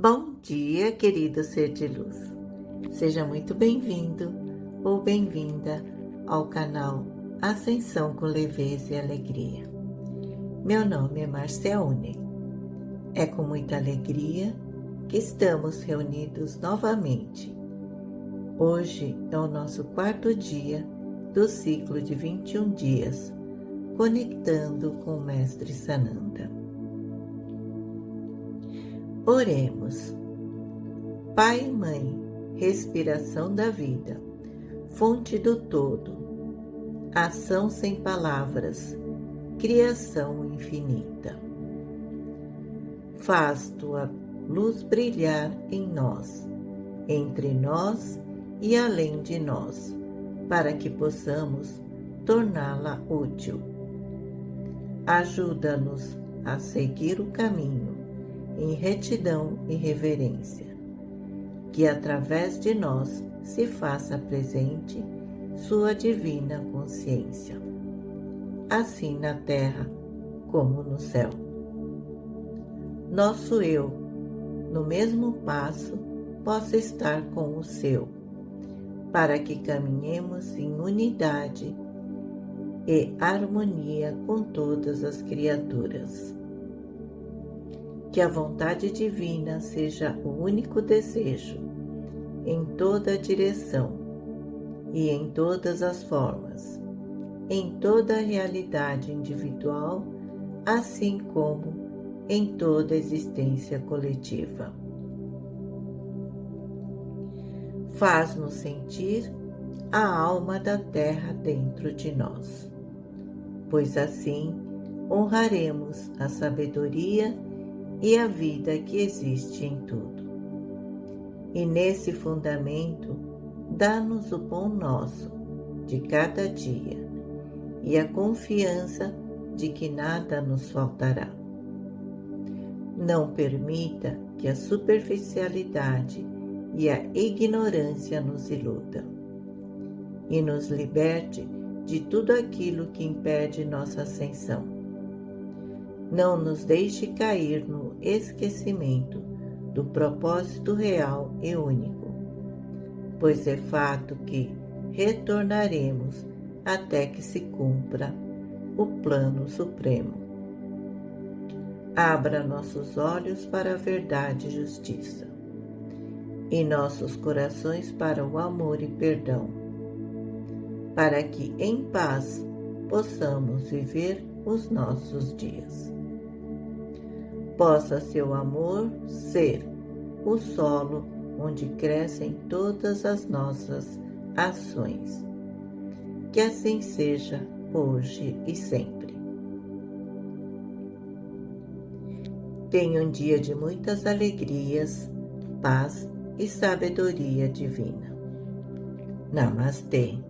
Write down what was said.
Bom dia, querido ser de luz. Seja muito bem-vindo ou bem-vinda ao canal Ascensão com Leveza e Alegria. Meu nome é Marciaune. É com muita alegria que estamos reunidos novamente. Hoje é o nosso quarto dia do ciclo de 21 dias, conectando com o Mestre Sananda. Oremos. Pai e Mãe, respiração da vida, fonte do todo, ação sem palavras, criação infinita. Faz tua luz brilhar em nós, entre nós e além de nós, para que possamos torná-la útil. Ajuda-nos a seguir o caminho em retidão e reverência, que através de nós se faça presente sua divina consciência, assim na terra como no céu. Nosso eu, no mesmo passo, possa estar com o seu, para que caminhemos em unidade e harmonia com todas as criaturas que a vontade divina seja o único desejo, em toda a direção e em todas as formas, em toda a realidade individual, assim como em toda a existência coletiva. Faz-nos sentir a alma da terra dentro de nós, pois assim honraremos a sabedoria e a vida que existe em tudo. E nesse fundamento, dá-nos o pão nosso de cada dia e a confiança de que nada nos faltará. Não permita que a superficialidade e a ignorância nos iludam e nos liberte de tudo aquilo que impede nossa ascensão não nos deixe cair no esquecimento do propósito real e único, pois é fato que retornaremos até que se cumpra o plano supremo. Abra nossos olhos para a verdade e justiça, e nossos corações para o amor e perdão, para que em paz possamos viver os nossos dias possa seu amor ser o solo onde crescem todas as nossas ações. Que assim seja hoje e sempre. Tenha um dia de muitas alegrias, paz e sabedoria divina. Namastê.